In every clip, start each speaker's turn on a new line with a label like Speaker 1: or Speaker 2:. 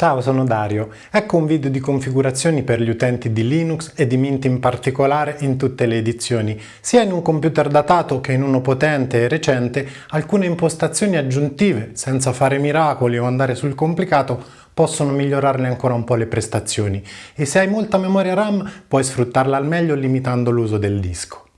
Speaker 1: Ciao, sono Dario. Ecco un video di configurazioni per gli utenti di Linux e di Mint in particolare in tutte le edizioni. Sia in un computer datato che in uno potente e recente, alcune impostazioni aggiuntive, senza fare miracoli o andare sul complicato, possono migliorarle ancora un po' le prestazioni. E se hai molta memoria RAM, puoi sfruttarla al meglio limitando l'uso del disco.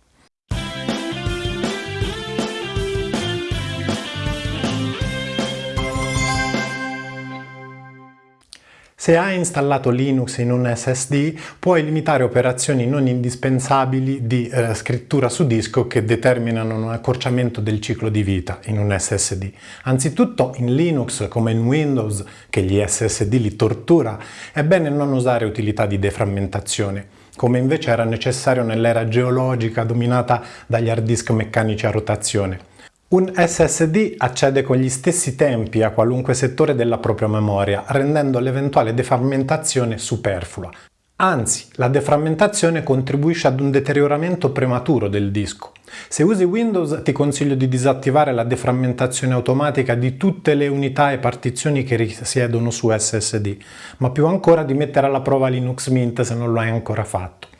Speaker 1: Se hai installato Linux in un SSD, puoi limitare operazioni non indispensabili di eh, scrittura su disco che determinano un accorciamento del ciclo di vita in un SSD. Anzitutto in Linux, come in Windows, che gli SSD li tortura, è bene non usare utilità di deframmentazione come invece era necessario nell'era geologica dominata dagli hard disk meccanici a rotazione. Un SSD accede con gli stessi tempi a qualunque settore della propria memoria, rendendo l'eventuale deframmentazione superflua. Anzi, la deframmentazione contribuisce ad un deterioramento prematuro del disco. Se usi Windows ti consiglio di disattivare la deframmentazione automatica di tutte le unità e partizioni che risiedono su SSD, ma più ancora di mettere alla prova Linux Mint se non lo hai ancora fatto.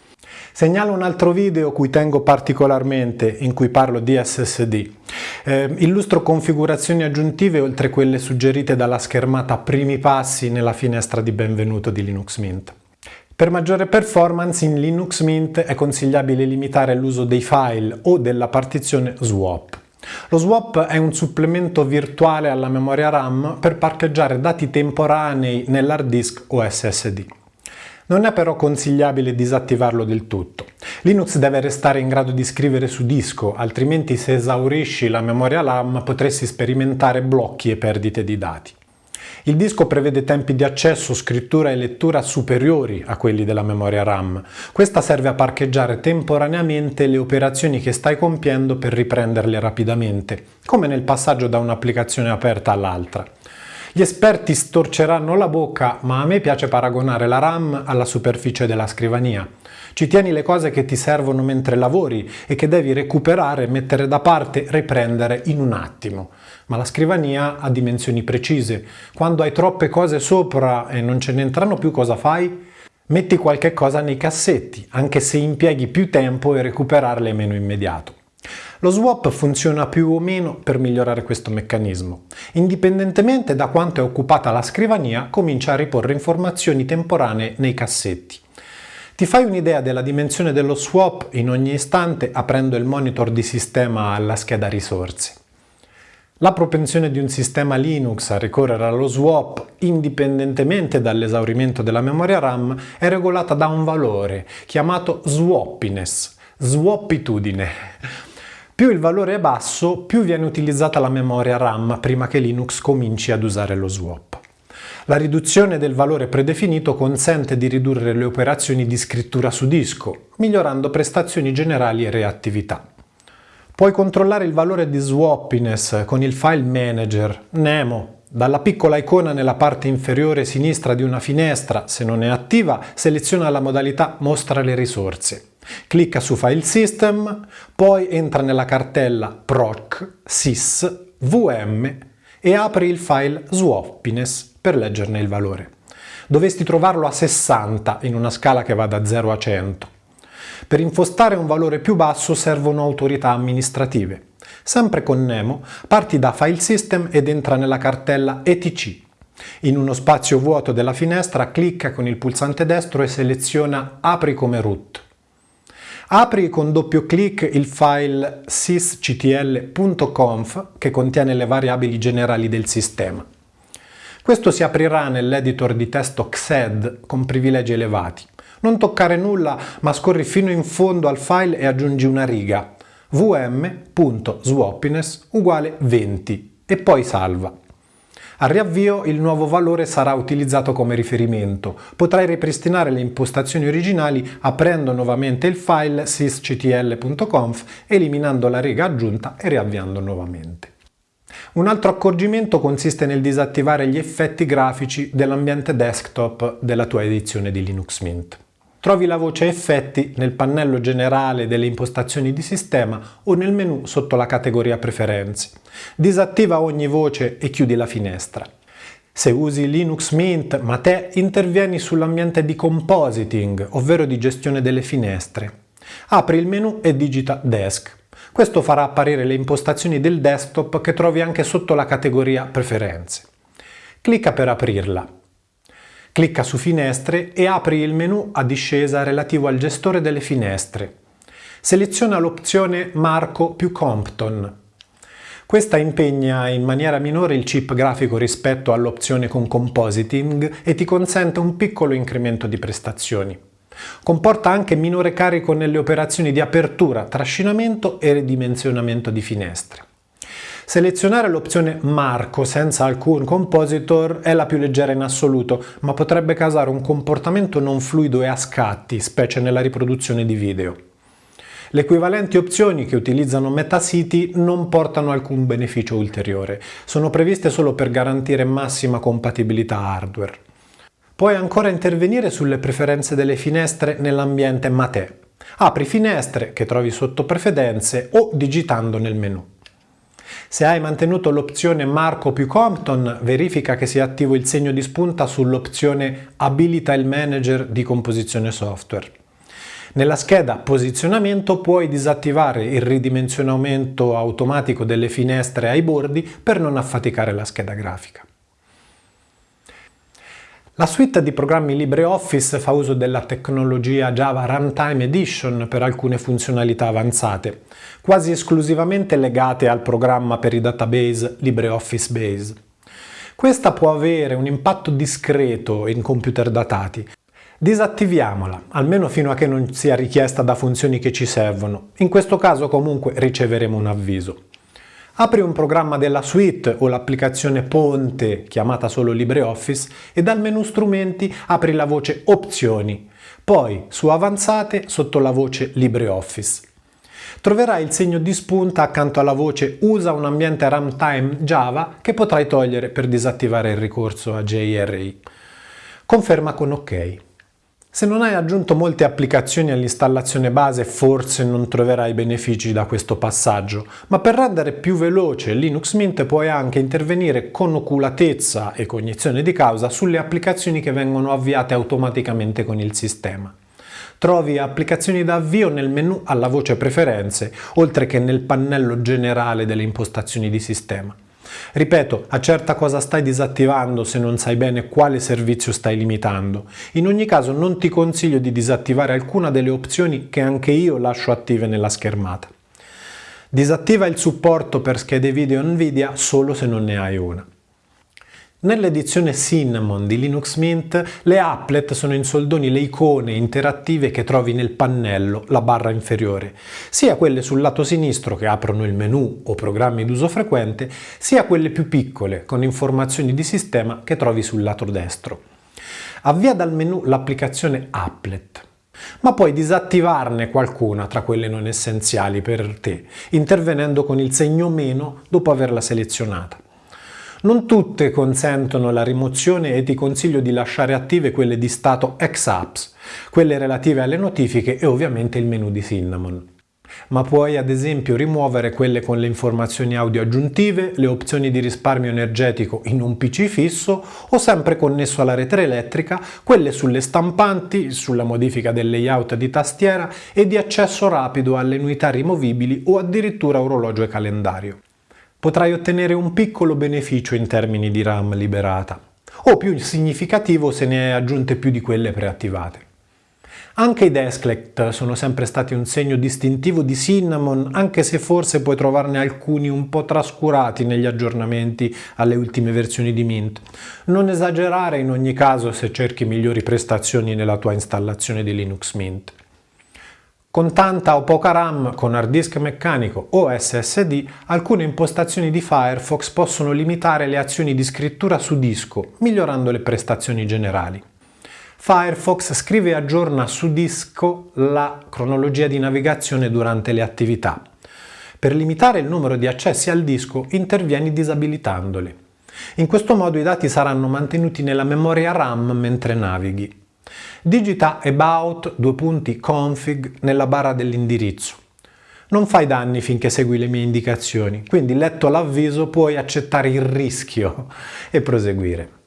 Speaker 1: Segnalo un altro video cui tengo particolarmente in cui parlo di SSD. Eh, illustro configurazioni aggiuntive oltre quelle suggerite dalla schermata primi passi nella finestra di benvenuto di Linux Mint. Per maggiore performance in Linux Mint è consigliabile limitare l'uso dei file o della partizione swap. Lo swap è un supplemento virtuale alla memoria RAM per parcheggiare dati temporanei nell'hard disk o SSD. Non è però consigliabile disattivarlo del tutto. Linux deve restare in grado di scrivere su disco, altrimenti se esaurisci la memoria RAM potresti sperimentare blocchi e perdite di dati. Il disco prevede tempi di accesso, scrittura e lettura superiori a quelli della memoria RAM. Questa serve a parcheggiare temporaneamente le operazioni che stai compiendo per riprenderle rapidamente, come nel passaggio da un'applicazione aperta all'altra. Gli esperti storceranno la bocca, ma a me piace paragonare la RAM alla superficie della scrivania. Ci tieni le cose che ti servono mentre lavori e che devi recuperare, mettere da parte, riprendere in un attimo. Ma la scrivania ha dimensioni precise. Quando hai troppe cose sopra e non ce ne entrano più, cosa fai? Metti qualche cosa nei cassetti, anche se impieghi più tempo e recuperarle è meno immediato. Lo swap funziona più o meno per migliorare questo meccanismo. Indipendentemente da quanto è occupata la scrivania, comincia a riporre informazioni temporanee nei cassetti. Ti fai un'idea della dimensione dello swap in ogni istante aprendo il monitor di sistema alla scheda risorse. La propensione di un sistema Linux a ricorrere allo swap, indipendentemente dall'esaurimento della memoria RAM, è regolata da un valore chiamato swappiness, swappitudine. Più il valore è basso, più viene utilizzata la memoria RAM prima che Linux cominci ad usare lo swap. La riduzione del valore predefinito consente di ridurre le operazioni di scrittura su disco, migliorando prestazioni generali e reattività. Puoi controllare il valore di swappiness con il file manager Nemo. Dalla piccola icona nella parte inferiore sinistra di una finestra, se non è attiva, seleziona la modalità Mostra le risorse. Clicca su File System, poi entra nella cartella proc sys vm e apri il file swappiness per leggerne il valore. Dovresti trovarlo a 60 in una scala che va da 0 a 100. Per impostare un valore più basso servono autorità amministrative. Sempre con Nemo, parti da File System ed entra nella cartella etc. In uno spazio vuoto della finestra clicca con il pulsante destro e seleziona Apri come root. Apri con doppio clic il file sysctl.conf che contiene le variabili generali del sistema. Questo si aprirà nell'editor di testo XED con privilegi elevati. Non toccare nulla, ma scorri fino in fondo al file e aggiungi una riga vm.swappiness uguale 20 e poi salva. Al riavvio il nuovo valore sarà utilizzato come riferimento. Potrai ripristinare le impostazioni originali aprendo nuovamente il file sysctl.conf, eliminando la riga aggiunta e riavviando nuovamente. Un altro accorgimento consiste nel disattivare gli effetti grafici dell'ambiente desktop della tua edizione di Linux Mint. Trovi la voce Effetti nel pannello generale delle impostazioni di sistema o nel menu sotto la categoria Preferenze. Disattiva ogni voce e chiudi la finestra. Se usi Linux Mint, ma te intervieni sull'ambiente di compositing, ovvero di gestione delle finestre. Apri il menu e digita Desk. Questo farà apparire le impostazioni del desktop che trovi anche sotto la categoria Preferenze. Clicca per aprirla. Clicca su Finestre e apri il menu a discesa relativo al gestore delle finestre. Seleziona l'opzione Marco più Compton. Questa impegna in maniera minore il chip grafico rispetto all'opzione con Compositing e ti consente un piccolo incremento di prestazioni. Comporta anche minore carico nelle operazioni di apertura, trascinamento e ridimensionamento di finestre. Selezionare l'opzione Marco senza alcun compositor è la più leggera in assoluto, ma potrebbe causare un comportamento non fluido e a scatti, specie nella riproduzione di video. Le equivalenti opzioni che utilizzano Metacity non portano alcun beneficio ulteriore, sono previste solo per garantire massima compatibilità hardware. Puoi ancora intervenire sulle preferenze delle finestre nell'ambiente Mate. Apri finestre che trovi sotto preferenze o digitando nel menu. Se hai mantenuto l'opzione Marco più Compton, verifica che sia attivo il segno di spunta sull'opzione Abilita il manager di composizione software. Nella scheda posizionamento puoi disattivare il ridimensionamento automatico delle finestre ai bordi per non affaticare la scheda grafica. La suite di programmi LibreOffice fa uso della tecnologia Java Runtime Edition per alcune funzionalità avanzate, quasi esclusivamente legate al programma per i database LibreOffice Base. Questa può avere un impatto discreto in computer datati, Disattiviamola, almeno fino a che non sia richiesta da funzioni che ci servono. In questo caso comunque riceveremo un avviso. Apri un programma della suite o l'applicazione Ponte, chiamata solo LibreOffice, e dal menu Strumenti apri la voce Opzioni, poi su Avanzate sotto la voce LibreOffice. Troverai il segno di spunta accanto alla voce Usa un ambiente runtime Java che potrai togliere per disattivare il ricorso a JRE. Conferma con OK. Se non hai aggiunto molte applicazioni all'installazione base forse non troverai benefici da questo passaggio, ma per rendere più veloce Linux Mint puoi anche intervenire con oculatezza e cognizione di causa sulle applicazioni che vengono avviate automaticamente con il sistema. Trovi applicazioni da avvio nel menu alla voce Preferenze, oltre che nel pannello generale delle impostazioni di sistema. Ripeto, accerta cosa stai disattivando se non sai bene quale servizio stai limitando. In ogni caso non ti consiglio di disattivare alcuna delle opzioni che anche io lascio attive nella schermata. Disattiva il supporto per schede video Nvidia solo se non ne hai una. Nell'edizione Cinnamon di Linux Mint le applet sono in soldoni le icone interattive che trovi nel pannello, la barra inferiore, sia quelle sul lato sinistro che aprono il menu o programmi d'uso frequente, sia quelle più piccole con informazioni di sistema che trovi sul lato destro. Avvia dal menu l'applicazione Applet ma puoi disattivarne qualcuna tra quelle non essenziali per te, intervenendo con il segno meno dopo averla selezionata. Non tutte consentono la rimozione e ti consiglio di lasciare attive quelle di stato ex-apps, quelle relative alle notifiche e ovviamente il menu di Cinnamon. Ma puoi ad esempio rimuovere quelle con le informazioni audio aggiuntive, le opzioni di risparmio energetico in un PC fisso o sempre connesso alla rete elettrica, quelle sulle stampanti, sulla modifica del layout di tastiera e di accesso rapido alle unità rimovibili o addirittura orologio e calendario potrai ottenere un piccolo beneficio in termini di RAM liberata, o più significativo se ne hai aggiunte più di quelle preattivate. Anche i Desklet sono sempre stati un segno distintivo di Cinnamon, anche se forse puoi trovarne alcuni un po' trascurati negli aggiornamenti alle ultime versioni di Mint. Non esagerare in ogni caso se cerchi migliori prestazioni nella tua installazione di Linux Mint. Con tanta o poca RAM, con hard disk meccanico o SSD, alcune impostazioni di Firefox possono limitare le azioni di scrittura su disco, migliorando le prestazioni generali. Firefox scrive e aggiorna su disco la cronologia di navigazione durante le attività. Per limitare il numero di accessi al disco intervieni disabilitandoli. In questo modo i dati saranno mantenuti nella memoria RAM mentre navighi. Digita about due nella barra dell'indirizzo. Non fai danni finché segui le mie indicazioni, quindi letto l'avviso puoi accettare il rischio e proseguire.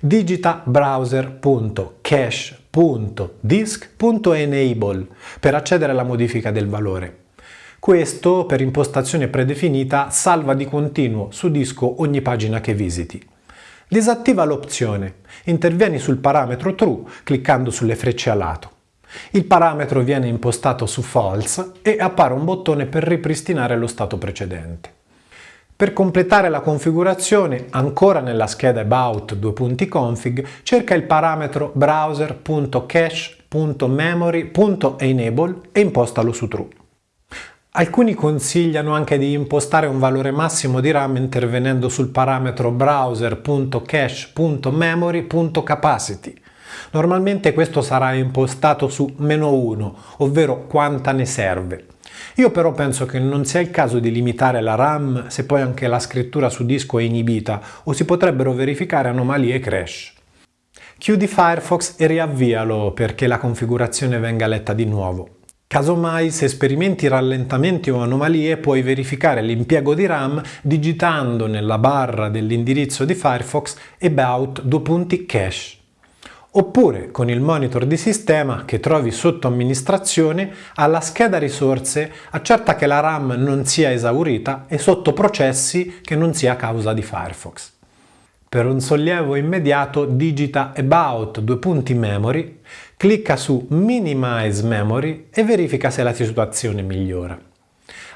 Speaker 1: Digita browser.cache.disk.enable per accedere alla modifica del valore. Questo, per impostazione predefinita, salva di continuo su disco ogni pagina che visiti. Disattiva l'opzione. Intervieni sul parametro true cliccando sulle frecce a lato. Il parametro viene impostato su false e appare un bottone per ripristinare lo stato precedente. Per completare la configurazione, ancora nella scheda about config, cerca il parametro browser.cache.memory.enable e impostalo su true. Alcuni consigliano anche di impostare un valore massimo di RAM intervenendo sul parametro browser.cache.memory.capacity. Normalmente questo sarà impostato su meno 1, ovvero quanta ne serve. Io però penso che non sia il caso di limitare la RAM se poi anche la scrittura su disco è inibita o si potrebbero verificare anomalie e crash. Chiudi Firefox e riavvialo perché la configurazione venga letta di nuovo. Casomai, se sperimenti rallentamenti o anomalie, puoi verificare l'impiego di RAM digitando nella barra dell'indirizzo di Firefox about due punti cache. Oppure con il monitor di sistema che trovi sotto amministrazione, alla scheda risorse accerta che la RAM non sia esaurita e sotto processi che non sia causa di Firefox. Per un sollievo immediato digita About due punti Memory, clicca su Minimize Memory e verifica se la situazione migliora.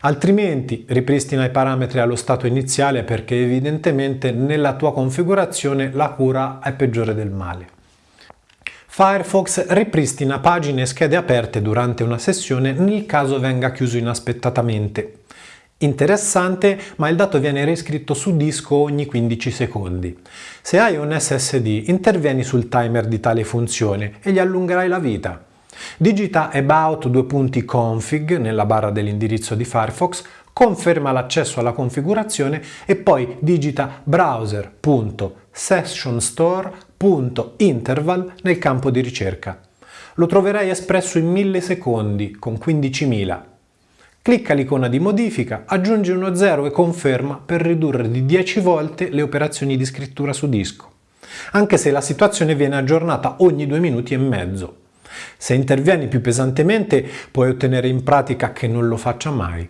Speaker 1: Altrimenti ripristina i parametri allo stato iniziale perché evidentemente nella tua configurazione la cura è peggiore del male. Firefox ripristina pagine e schede aperte durante una sessione nel caso venga chiuso inaspettatamente. Interessante, ma il dato viene riscritto su disco ogni 15 secondi. Se hai un SSD, intervieni sul timer di tale funzione e gli allungherai la vita. Digita about config nella barra dell'indirizzo di Firefox, conferma l'accesso alla configurazione e poi digita browser.sessionstore.interval nel campo di ricerca. Lo troverai espresso in millisecondi con 15.000 Clicca l'icona di modifica, aggiungi uno 0 e conferma per ridurre di 10 volte le operazioni di scrittura su disco, anche se la situazione viene aggiornata ogni due minuti e mezzo. Se intervieni più pesantemente puoi ottenere in pratica che non lo faccia mai.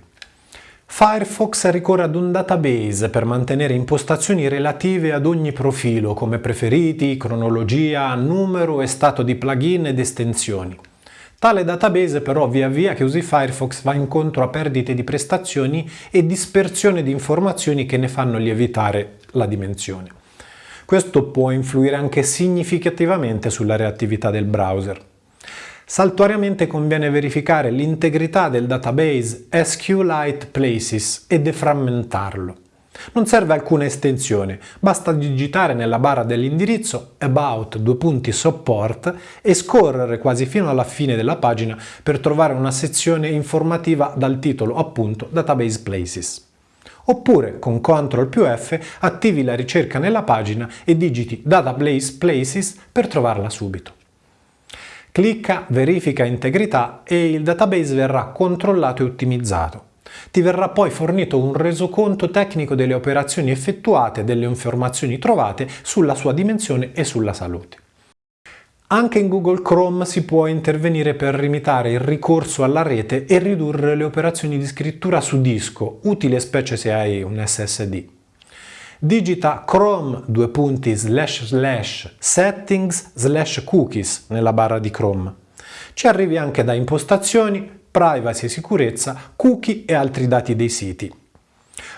Speaker 1: Firefox ricorre ad un database per mantenere impostazioni relative ad ogni profilo come preferiti, cronologia, numero e stato di plugin ed estensioni. Tale database però via via che usi Firefox va incontro a perdite di prestazioni e dispersione di informazioni che ne fanno lievitare la dimensione. Questo può influire anche significativamente sulla reattività del browser. Saltuariamente conviene verificare l'integrità del database SQLite Places e deframmentarlo. Non serve alcuna estensione, basta digitare nella barra dell'indirizzo About due punti Support e scorrere quasi fino alla fine della pagina per trovare una sezione informativa dal titolo appunto Database Places. Oppure con CTRL più F attivi la ricerca nella pagina e digiti Database Places per trovarla subito. Clicca Verifica integrità e il database verrà controllato e ottimizzato. Ti verrà poi fornito un resoconto tecnico delle operazioni effettuate e delle informazioni trovate sulla sua dimensione e sulla salute. Anche in Google Chrome si può intervenire per limitare il ricorso alla rete e ridurre le operazioni di scrittura su disco, utile specie se hai un SSD. Digita chrome settings cookies nella barra di Chrome. Ci arrivi anche da impostazioni, privacy e sicurezza, cookie e altri dati dei siti.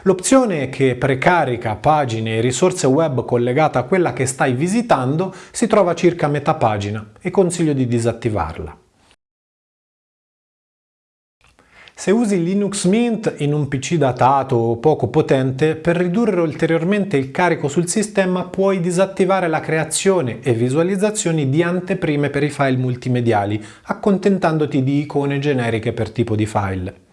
Speaker 1: L'opzione che precarica pagine e risorse web collegate a quella che stai visitando si trova circa a metà pagina e consiglio di disattivarla. Se usi Linux Mint in un PC datato o poco potente, per ridurre ulteriormente il carico sul sistema puoi disattivare la creazione e visualizzazione di anteprime per i file multimediali, accontentandoti di icone generiche per tipo di file.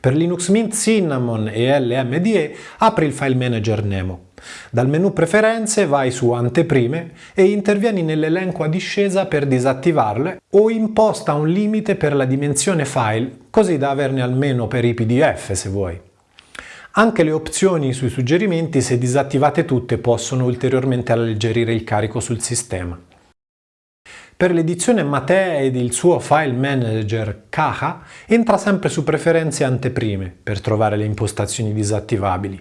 Speaker 1: Per Linux Mint Cinnamon e LMDE apri il file manager Nemo. Dal menu Preferenze vai su Anteprime e intervieni nell'elenco a discesa per disattivarle o imposta un limite per la dimensione file, così da averne almeno per i PDF se vuoi. Anche le opzioni sui suggerimenti, se disattivate tutte, possono ulteriormente alleggerire il carico sul sistema. Per l'edizione Mate ed il suo file manager Caja entra sempre su preferenze anteprime per trovare le impostazioni disattivabili.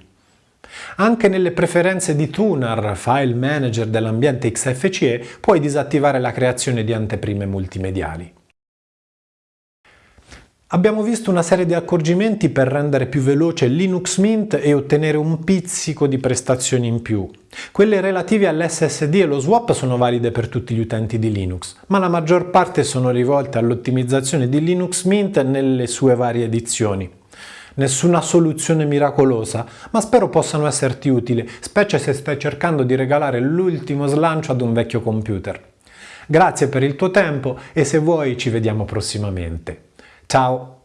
Speaker 1: Anche nelle preferenze di Tunar, file manager dell'ambiente XFCE, puoi disattivare la creazione di anteprime multimediali. Abbiamo visto una serie di accorgimenti per rendere più veloce Linux Mint e ottenere un pizzico di prestazioni in più. Quelle relative all'SSD e lo swap sono valide per tutti gli utenti di Linux, ma la maggior parte sono rivolte all'ottimizzazione di Linux Mint nelle sue varie edizioni. Nessuna soluzione miracolosa, ma spero possano esserti utili, specie se stai cercando di regalare l'ultimo slancio ad un vecchio computer. Grazie per il tuo tempo e se vuoi ci vediamo prossimamente. Ciao!